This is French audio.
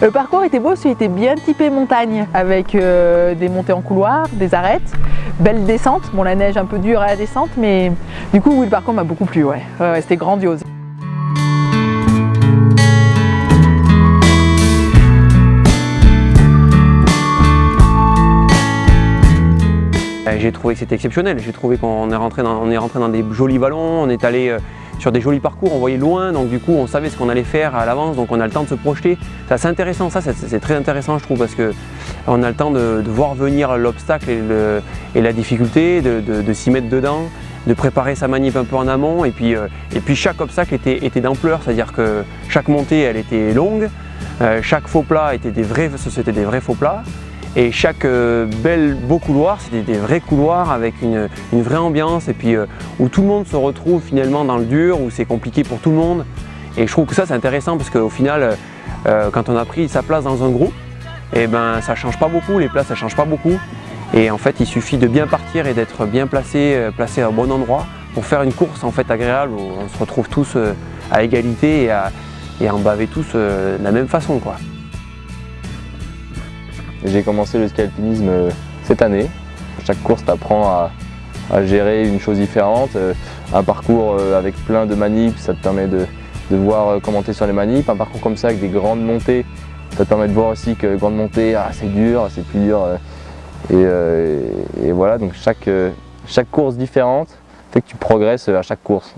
Le parcours était beau, il était bien typé montagne, avec euh, des montées en couloir, des arêtes, belle descente, bon la neige un peu dure à la descente, mais du coup oui, le parcours m'a beaucoup plu, ouais, c'était grandiose. J'ai trouvé que c'était exceptionnel, j'ai trouvé qu'on est, rentré dans, est rentré dans des jolis vallons, on est allé euh, sur des jolis parcours, on voyait loin, donc du coup on savait ce qu'on allait faire à l'avance, donc on a le temps de se projeter. C'est assez intéressant, ça c'est très intéressant je trouve, parce qu'on a le temps de, voir venir l'obstacle et, la difficulté, de, s'y mettre dedans, de préparer sa manip un peu en amont, et puis, euh, chaque obstacle était, était d'ampleur, c'est-à-dire que chaque montée elle était longue, euh, chaque faux plat était des vrais, c'était des vrais faux plats, et chaque euh, bel beau couloir, c'était des vrais couloirs avec une, vraie ambiance et puis euh, où tout le monde se retrouve finalement dans le dur, où c'est compliqué pour tout le monde. Et je trouve que ça c'est intéressant parce qu'au final, euh, quand on a pris sa place dans un groupe, et eh ben ça change pas beaucoup, les places ça change pas beaucoup. Et en fait il suffit de bien partir et d'être bien placé, placé au bon endroit pour faire une course en fait agréable où on se retrouve tous à égalité et en baver tous de la même façon. quoi. J'ai commencé le ski alpinisme euh, cette année. Chaque course t'apprend à, gérer une chose différente. Euh, un parcours euh, avec plein de manips, ça te permet de, voir comment tu es sur les manips. Un parcours comme ça avec des grandes montées, ça te permet de voir aussi que grande montée, ah, c'est dur, c'est plus dur. Et, voilà, donc chaque, chaque course différente fait que tu progresses à chaque course.